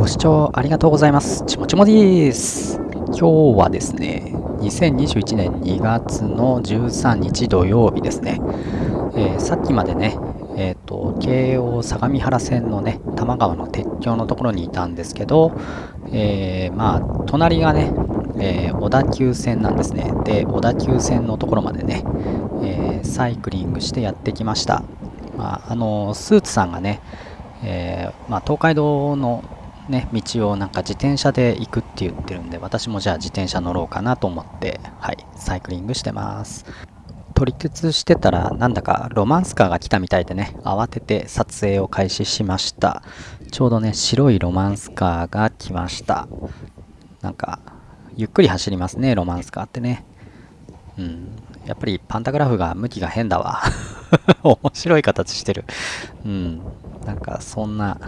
ご視聴ありがとうございます。ちもちもです。今日はですね、2021年2月の13日土曜日ですね。えー、さっきまでね、えっ、ー、と、京王相模原線のね、多摩川の鉄橋のところにいたんですけど、えー、まあ、隣がね、え小田急線なんですね。で、小田急線のところまでね、えサイクリングしてやってきました。まあ、あのスーツさんがね、えまあ、東海道のね、道をなんか自転車で行くって言ってるんで、私もじゃあ自転車乗ろうかなと思って、はい、サイクリングしてます。取り鉄してたら、なんだかロマンスカーが来たみたいでね、慌てて撮影を開始しました。ちょうどね、白いロマンスカーが来ました。なんか、ゆっくり走りますね、ロマンスカーってね。うん。やっぱりパンタグラフが向きが変だわ。面白い形してる。うん。なんかそんな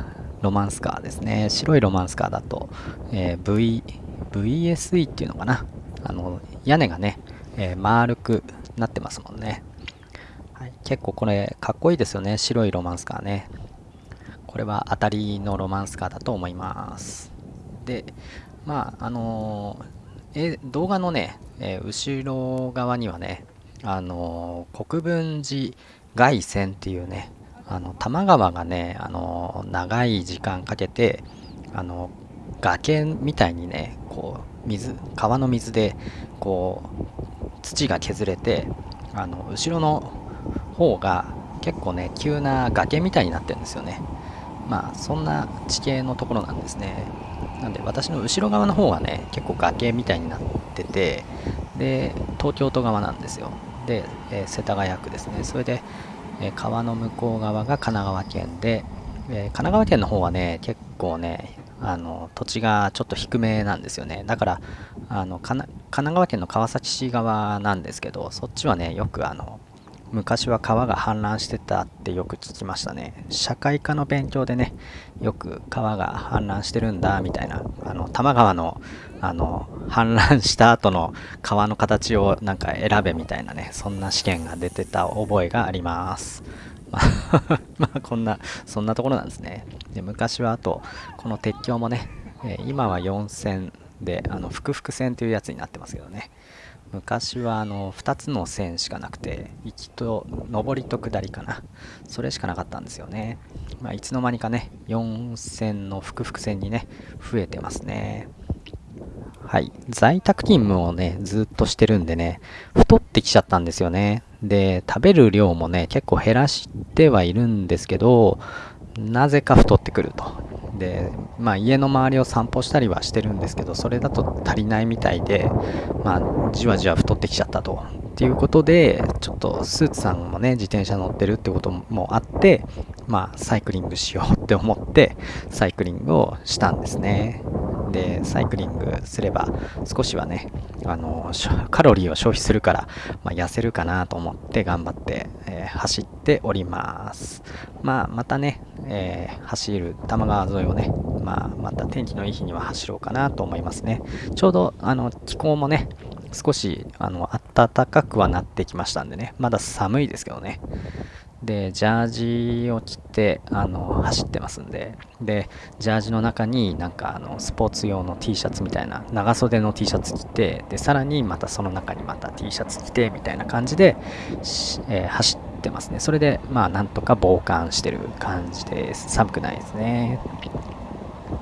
ロマンスカーですね。白いロマンスカーだと、えー、v、VSE っていうのかな。あの、屋根がね、えー、丸くなってますもんね。はい、結構これ、かっこいいですよね。白いロマンスカーね。これは当たりのロマンスカーだと思います。で、まあ、あのー、え動画のね、えー、後ろ側にはね、あのー、国分寺外線っていうね、あの多摩川がねあの長い時間かけてあの崖みたいにねこう水川の水でこう土が削れてあの後ろの方が結構ね急な崖みたいになってるんですよね。まあそんな地形のところなんですね。なんで私の後ろ側の方はね結構崖みたいになっててで東京都側なんですよ。で、えー、世田谷区ですね。それでえ川の向こう側が神奈川県で、え神奈川県の方はね、結構ね、あの土地がちょっと低めなんですよね。だから、あの神奈川県の川崎市側なんですけど、そっちはね、よくあの昔は川が氾濫してたってよく聞きましたね。社会科の勉強でね、よく川が氾濫してるんだみたいな、あの多摩川のあの氾濫した後の川の形をなんか選べみたいなね、そんな試験が出てた覚えがあります。まあ、こんな、そんなところなんですね。で昔はあと、この鉄橋もね、え今は4線で、あの、複々線というやつになってますけどね。昔はあの2つの線しかなくて行きと上りと下りかな。それしかなかったんですよね、まあ、いつの間にかね4線の複々線にね増えてますね。はい。在宅勤務をねずっとしてるんでね太ってきちゃったんですよね。で食べる量もね結構減らしてはいるんですけどなぜか太ってくると。で、まあ、家の周りを散歩したりはしてるんですけどそれだと足りないみたいで、まあ、じわじわ太ってきちゃったと。っていうことでちょっとスーツさんもね自転車乗ってるってこともあってまあサイクリングしようって思ってサイクリングをしたんですね。でサイクリングすれば少しはねあのカロリーを消費するから、まあ、痩せるかなと思って頑張って、えー、走っておりますまあまたね、えー、走る多摩川沿いをね、まあ、また天気のいい日には走ろうかなと思いますね。ちょうどあの気候もね少しあの暖かくはなってきましたんでね。まだ寒いですけどね。で、ジャージを着て、あの、走ってますんで、で、ジャージの中になんか、あの、スポーツ用の T シャツみたいな、長袖の T シャツ着て、で、さらにまたその中にまた T シャツ着て、みたいな感じで、えー、走ってますね。それで、まあ、なんとか防寒してる感じです。寒くないですね。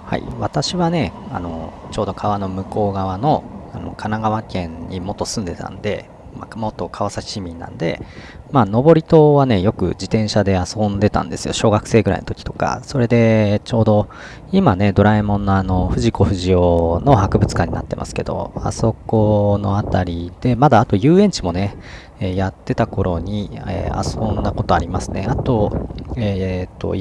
はい、私はね、あの、ちょうど川の向こう側の、あの神奈川県に元住んでたんで、まあ、元川崎市民なんで、まあ、登り島はね、よく自転車で遊んでたんですよ。小学生ぐらいの時とか。それで、ちょうど、今ね、ドラえもんのあの、藤子不二雄の博物館になってますけど、あそこの辺りで、まだあと遊園地もね、えやってた頃に、えー、遊んだことありますね。あと、えー、っと、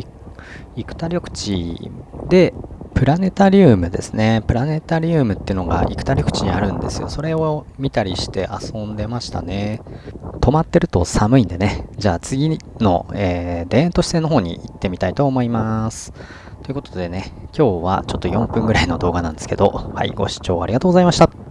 生田緑地で、プラネタリウムですね。プラネタリウムっていうのが生田緑地にあるんですよ。それを見たりして遊んでましたね。止まってると寒いんでね。じゃあ次の、えー、田園都市線の方に行ってみたいと思います。ということでね、今日はちょっと4分ぐらいの動画なんですけど、はい、ご視聴ありがとうございました。